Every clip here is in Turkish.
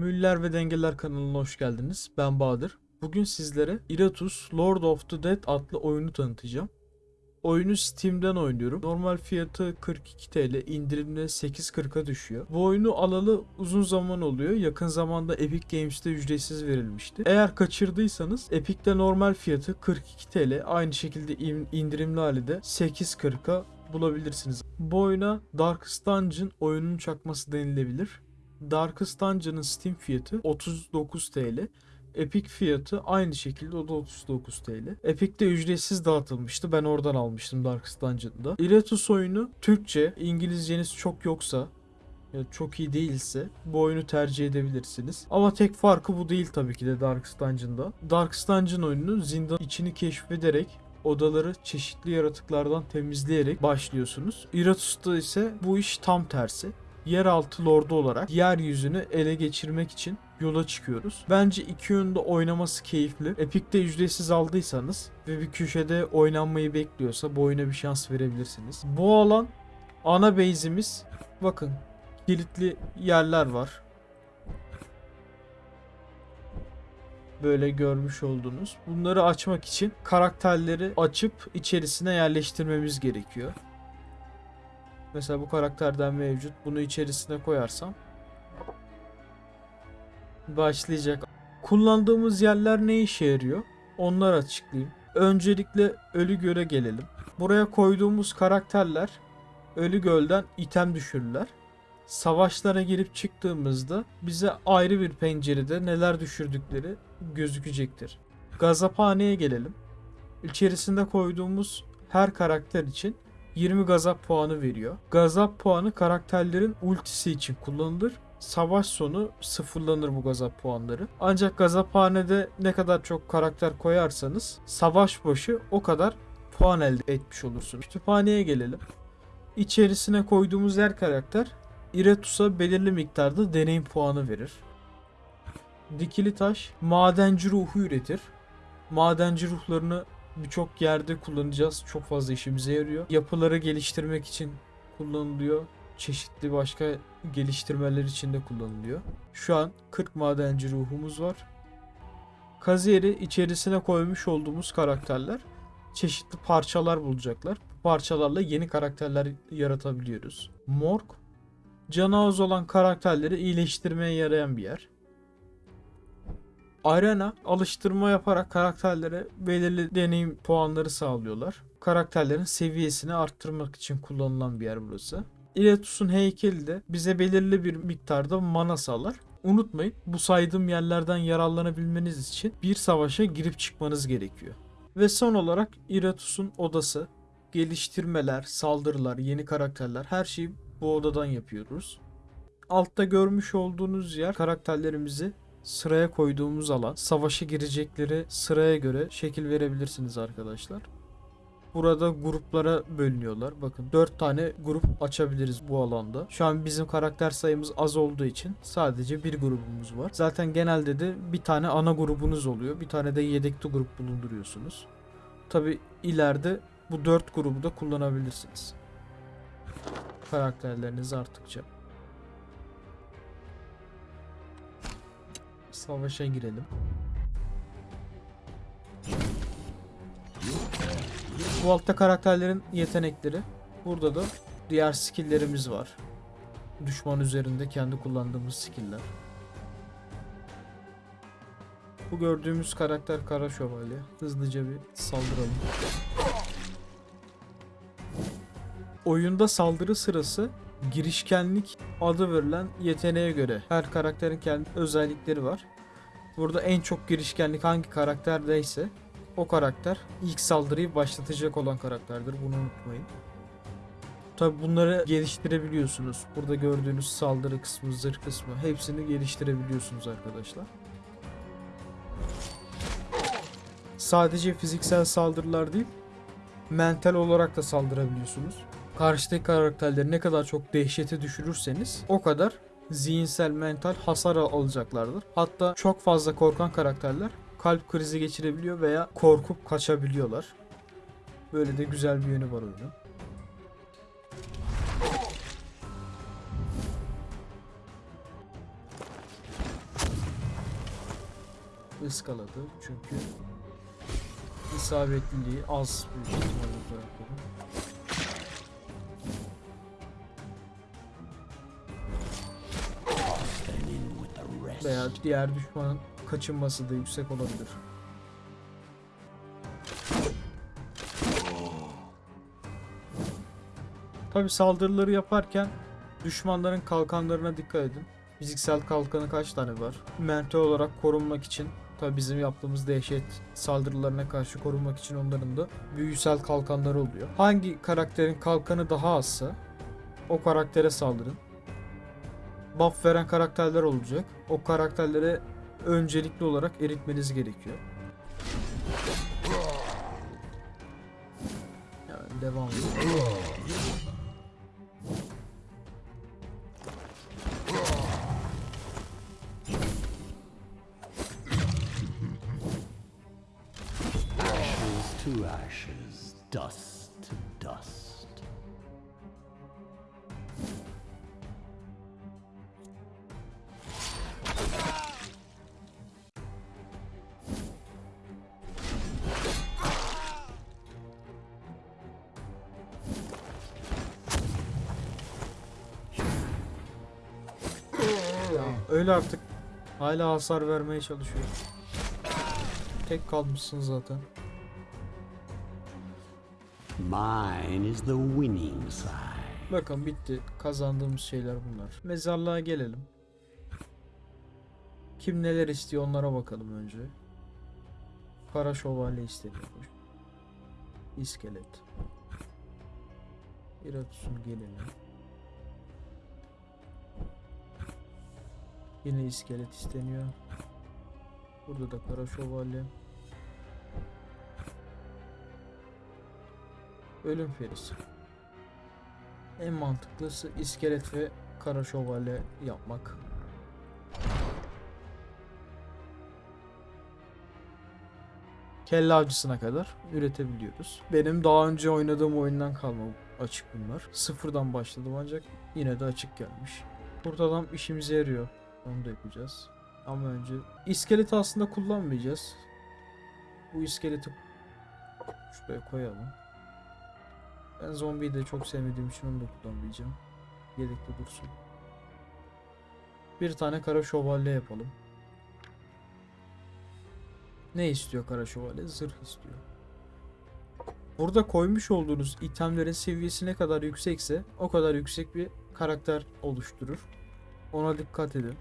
Müller ve Dengeler kanalına hoş geldiniz. Ben Bahadır. Bugün sizlere Iratus Lord of the Dead adlı oyunu tanıtacağım. Oyunu Steam'den oynuyorum. Normal fiyatı 42 TL, indirimde 8.40'a düşüyor. Bu oyunu alalı uzun zaman oluyor. Yakın zamanda Epic Games'te ücretsiz verilmişti. Eğer kaçırdıysanız Epic'te normal fiyatı 42 TL, aynı şekilde in- indirimli hali de 8.40'a bulabilirsiniz. Bu oyuna Darkest Dungeon oyunun çakması denilebilir. Darkest Dungeon'ın Steam fiyatı 39 TL. Epic fiyatı aynı şekilde o da 39 TL. Epic'te ücretsiz dağıtılmıştı. Ben oradan almıştım Darkest Dungeon'da. Iratus oyunu Türkçe, İngilizceniz çok yoksa ya çok iyi değilse bu oyunu tercih edebilirsiniz. Ama tek farkı bu değil tabii ki de Darkest Dungeon'da. Darkest Dungeon oyunu zindan içini keşfederek odaları çeşitli yaratıklardan temizleyerek başlıyorsunuz. Iratus'ta ise bu iş tam tersi yeraltı lordu olarak yeryüzünü ele geçirmek için yola çıkıyoruz. Bence iki yönde oynaması keyifli. Epic'te ücretsiz aldıysanız ve bir köşede oynanmayı bekliyorsa bu oyuna bir şans verebilirsiniz. Bu alan ana base'imiz. Bakın kilitli yerler var. Böyle görmüş oldunuz. Bunları açmak için karakterleri açıp içerisine yerleştirmemiz gerekiyor. Mesela bu karakterden mevcut. Bunu içerisine koyarsam başlayacak. Kullandığımız yerler ne işe yarıyor? Onları açıklayayım. Öncelikle Ölü Göl'e gelelim. Buraya koyduğumuz karakterler Ölü Göl'den item düşürürler. Savaşlara girip çıktığımızda bize ayrı bir pencerede neler düşürdükleri gözükecektir. Gazaphaneye gelelim. İçerisinde koyduğumuz her karakter için 20 gazap puanı veriyor. Gazap puanı karakterlerin ultisi için kullanılır. Savaş sonu sıfırlanır bu gazap puanları. Ancak gazaphanede ne kadar çok karakter koyarsanız savaş başı o kadar puan elde etmiş olursunuz. Kütüphaneye gelelim. İçerisine koyduğumuz her karakter Iratus'a belirli miktarda deneyim puanı verir. Dikili taş madenci ruhu üretir. Madenci ruhlarını birçok yerde kullanacağız. Çok fazla işimize yarıyor. Yapıları geliştirmek için kullanılıyor. Çeşitli başka geliştirmeler için de kullanılıyor. Şu an 40 madenci ruhumuz var. Kaziyeri içerisine koymuş olduğumuz karakterler çeşitli parçalar bulacaklar. Bu parçalarla yeni karakterler yaratabiliyoruz. Morg canı az olan karakterleri iyileştirmeye yarayan bir yer. Arena alıştırma yaparak karakterlere belirli deneyim puanları sağlıyorlar. Karakterlerin seviyesini arttırmak için kullanılan bir yer burası. Iratus'un heykeli de bize belirli bir miktarda mana sağlar. Unutmayın bu saydığım yerlerden yararlanabilmeniz için bir savaşa girip çıkmanız gerekiyor. Ve son olarak Iratus'un odası, geliştirmeler, saldırılar, yeni karakterler her şeyi bu odadan yapıyoruz. Altta görmüş olduğunuz yer karakterlerimizi sıraya koyduğumuz alan. Savaşa girecekleri sıraya göre şekil verebilirsiniz arkadaşlar. Burada gruplara bölünüyorlar. Bakın 4 tane grup açabiliriz bu alanda. Şu an bizim karakter sayımız az olduğu için sadece bir grubumuz var. Zaten genelde de bir tane ana grubunuz oluyor. Bir tane de yedekli grup bulunduruyorsunuz. Tabi ileride bu 4 grubu da kullanabilirsiniz. Karakterleriniz arttıkça. Savaşa girelim. Bu altta karakterlerin yetenekleri. Burada da diğer skill'lerimiz var. Düşman üzerinde kendi kullandığımız skill'ler. Bu gördüğümüz karakter Kara Şövalye. Hızlıca bir saldıralım. Oyunda saldırı sırası girişkenlik adı verilen yeteneğe göre her karakterin kendi özellikleri var. Burada en çok girişkenlik hangi karakterdeyse o karakter ilk saldırıyı başlatacak olan karakterdir. Bunu unutmayın. Tabi bunları geliştirebiliyorsunuz. Burada gördüğünüz saldırı kısmı, zırh kısmı hepsini geliştirebiliyorsunuz arkadaşlar. Sadece fiziksel saldırılar değil, mental olarak da saldırabiliyorsunuz. Karşıdaki karakterleri ne kadar çok dehşete düşürürseniz o kadar zihinsel mental hasar al- alacaklardır. Hatta çok fazla korkan karakterler kalp krizi geçirebiliyor veya korkup kaçabiliyorlar. Böyle de güzel bir yönü var oyunun. ıskaladı çünkü isabetliliği az büyük ihtimalle Veya diğer düşmanın kaçınması da yüksek olabilir. Tabi saldırıları yaparken düşmanların kalkanlarına dikkat edin. Fiziksel kalkanı kaç tane var? Mental olarak korunmak için tabi bizim yaptığımız dehşet saldırılarına karşı korunmak için onların da büyüsel kalkanları oluyor. Hangi karakterin kalkanı daha azsa o karaktere saldırın. Buff veren karakterler olacak. O karakterlere öncelikli olarak eritmeniz gerekiyor. Yani devam edelim. Ashes dust to dust. Öyle artık. Hala hasar vermeye çalışıyor. Tek kalmışsın zaten. Mine is the winning side. Bakın bitti. Kazandığımız şeyler bunlar. Mezarlığa gelelim. Kim neler istiyor onlara bakalım önce. Kara şövalye isteniyormuş. İskelet. Iratus'un gelini. Yine iskelet isteniyor. Burada da kara şövalye. Ölüm ferisi. En mantıklısı iskelet ve kara şövalye yapmak. Kelle avcısına kadar üretebiliyoruz. Benim daha önce oynadığım oyundan kalma açık bunlar. Sıfırdan başladım ancak yine de açık gelmiş. Kurt adam işimize yarıyor. Onu da yapacağız. Ama önce iskeleti aslında kullanmayacağız. Bu iskeleti şuraya koyalım. Ben zombiyi de çok sevmediğim için onu da kullanmayacağım. Yedekte dursun. Bir tane kara şövalye yapalım. Ne istiyor kara şövalye? Zırh istiyor. Burada koymuş olduğunuz itemlerin seviyesi ne kadar yüksekse o kadar yüksek bir karakter oluşturur. Ona dikkat edin.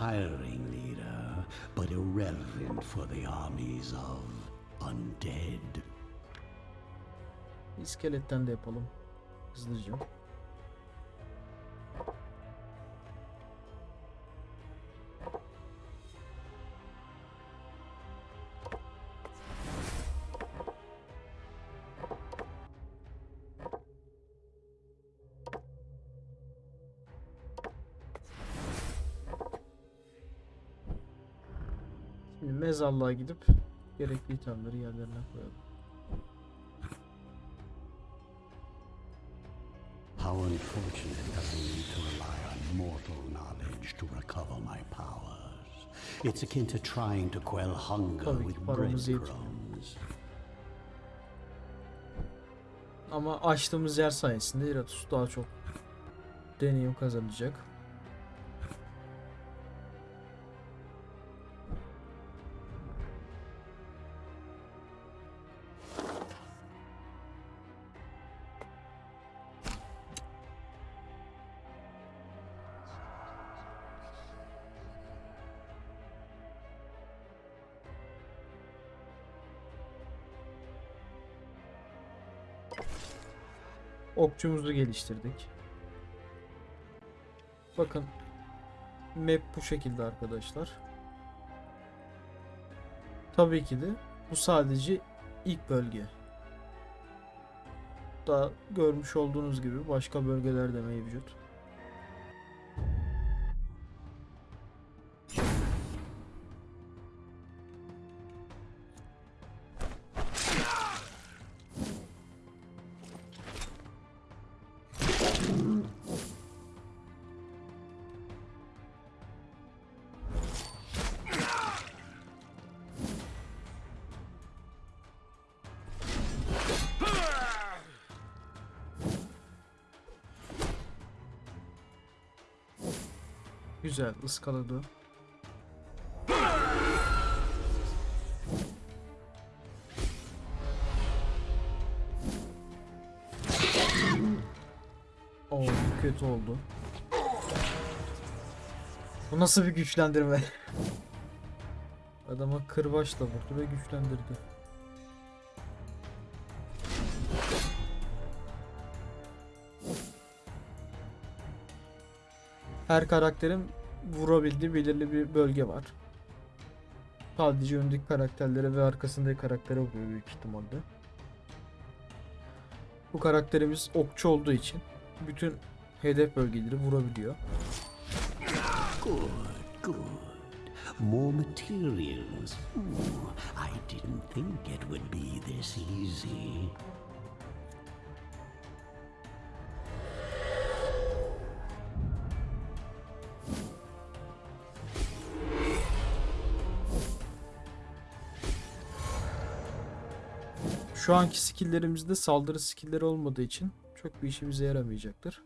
Inspiring leader, but irrelevant for the armies of undead. İskeletten de yapalım. Hızlıca. Mezarlığa gidip gerekli itemleri yerlerine koyalım. How unfortunate that I need to rely on mortal knowledge to recover my powers. It's akin to trying to quell hunger with breadcrumbs. Ama açtığımız yer sayesinde Iratus daha çok deneyim kazanacak. Okçumuzu geliştirdik. Bakın map bu şekilde arkadaşlar. Tabii ki de bu sadece ilk bölge. Daha görmüş olduğunuz gibi başka bölgeler de mevcut. Güzel ıskaladı. Oo kötü oldu. Bu nasıl bir güçlendirme? Adama kırbaçla vurdu ve güçlendirdi. Her karakterin vurabildiği belirli bir bölge var. Sadece öndeki karakterlere ve arkasındaki karaktere vuruyor büyük ihtimalle. Bu karakterimiz okçu olduğu için bütün hedef bölgeleri vurabiliyor. Good, good. More materials. Hmm, I didn't think it would be this easy. Şu anki skill'lerimizde saldırı skill'leri olmadığı için çok bir işimize yaramayacaktır.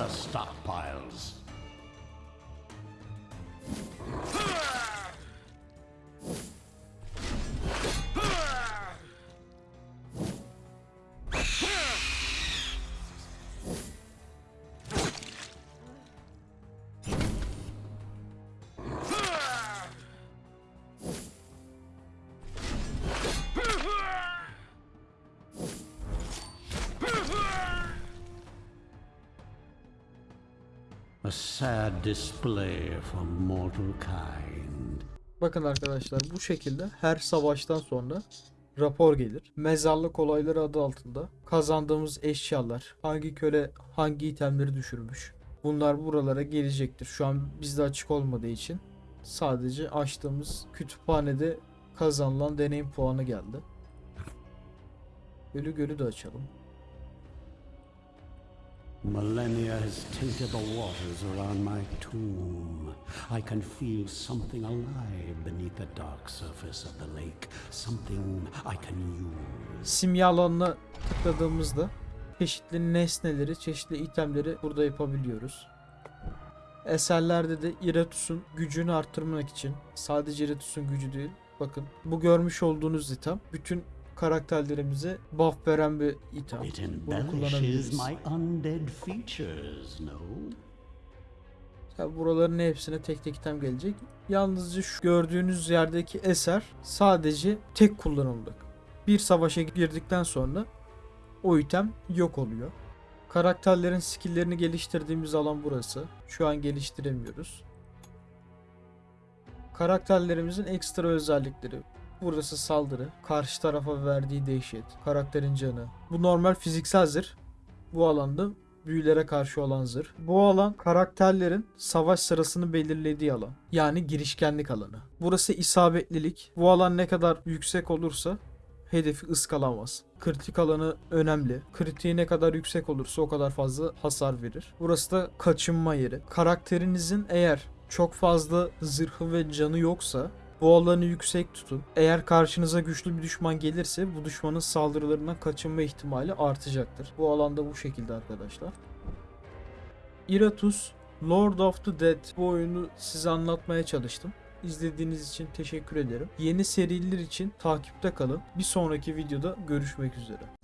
The stockpiles. A sad display for mortal kind. Bakın arkadaşlar bu şekilde her savaştan sonra rapor gelir. Mezarlık olayları adı altında kazandığımız eşyalar, hangi köle hangi itemleri düşürmüş. Bunlar buralara gelecektir. Şu an bizde açık olmadığı için sadece açtığımız kütüphanede kazanılan deneyim puanı geldi. Ölü gölü de açalım. Millennia has tainted the waters around my tomb. I can feel something alive beneath the dark surface of the lake. Something I can use. Simya tıkladığımızda çeşitli nesneleri, çeşitli itemleri burada yapabiliyoruz. Eserlerde de Iratus'un gücünü arttırmak için sadece Iratus'un gücü değil bakın bu görmüş olduğunuz item bütün karakterlerimize buff veren bir item. It Bunu kullanabiliriz. Tabi buraların hepsine tek tek item gelecek. Yalnızca şu gördüğünüz yerdeki eser sadece tek kullanımlık. Bir savaşa girdikten sonra o item yok oluyor. Karakterlerin skill'lerini geliştirdiğimiz alan burası. Şu an geliştiremiyoruz. Karakterlerimizin ekstra özellikleri. Burası saldırı, karşı tarafa verdiği dehşet, karakterin canı. Bu normal fiziksel zırh. Bu alanda büyülere karşı olan zırh. Bu alan karakterlerin savaş sırasını belirlediği alan. Yani girişkenlik alanı. Burası isabetlilik. Bu alan ne kadar yüksek olursa hedefi ıskalamaz. Kritik alanı önemli. Kritiği ne kadar yüksek olursa o kadar fazla hasar verir. Burası da kaçınma yeri. Karakterinizin eğer çok fazla zırhı ve canı yoksa bu alanı yüksek tutun. Eğer karşınıza güçlü bir düşman gelirse bu düşmanın saldırılarından kaçınma ihtimali artacaktır. Bu alanda bu şekilde arkadaşlar. Iratus Lord of the Dead bu oyunu size anlatmaya çalıştım. İzlediğiniz için teşekkür ederim. Yeni seriler için takipte kalın. Bir sonraki videoda görüşmek üzere.